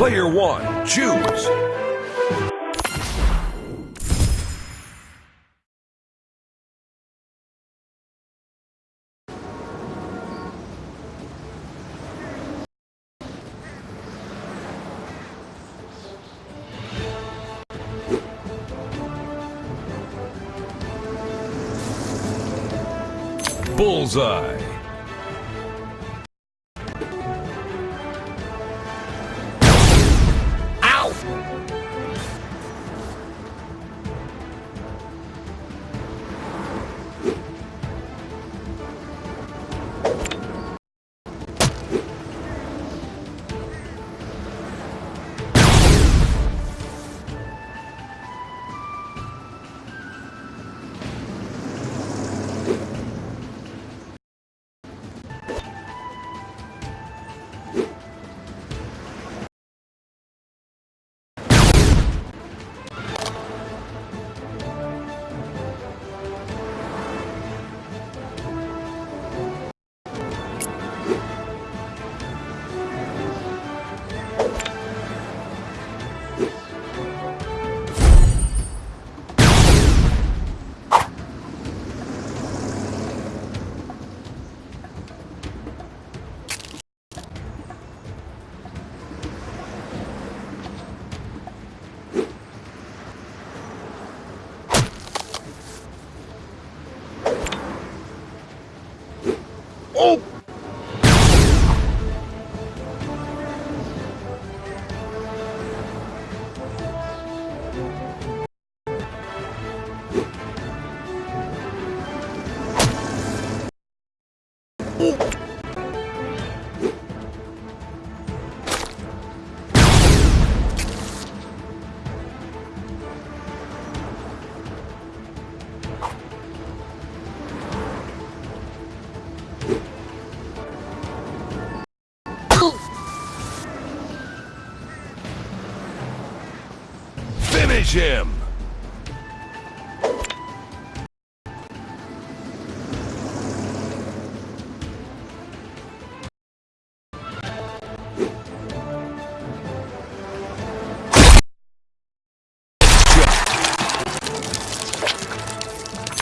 Player one, choose. Bullseye. Him!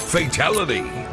Fatality!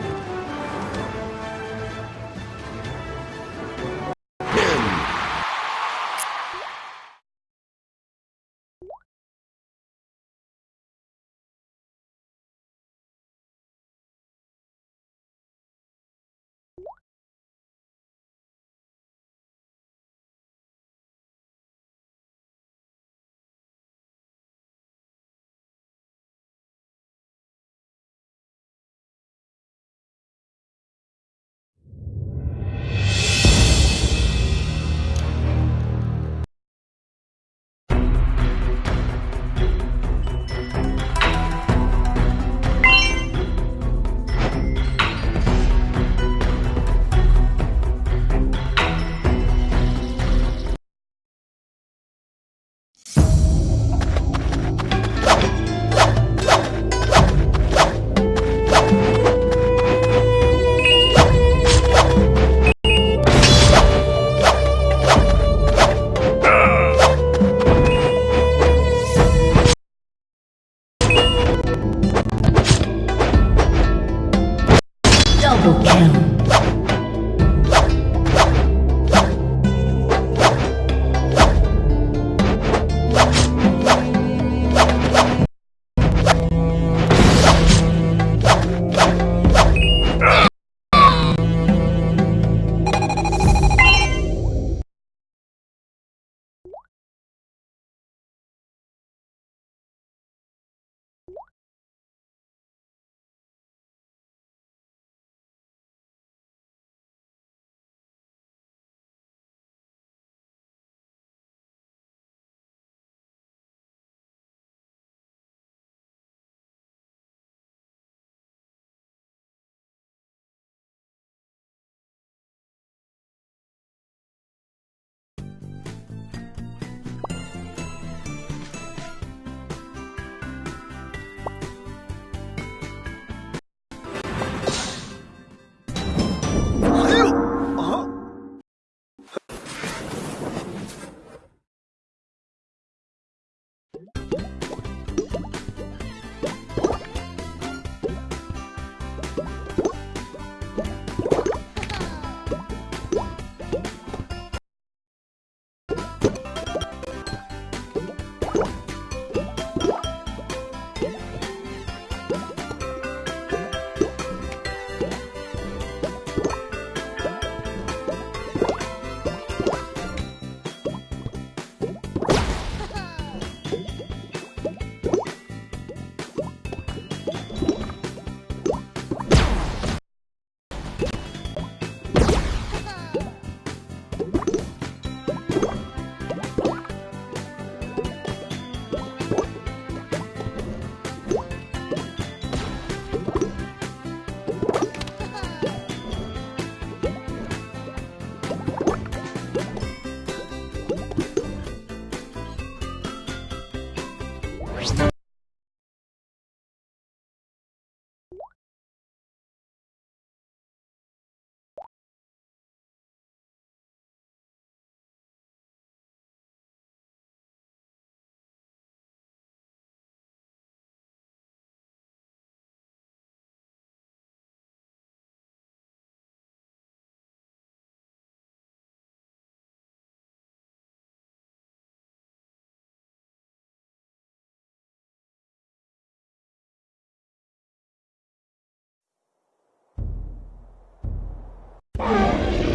you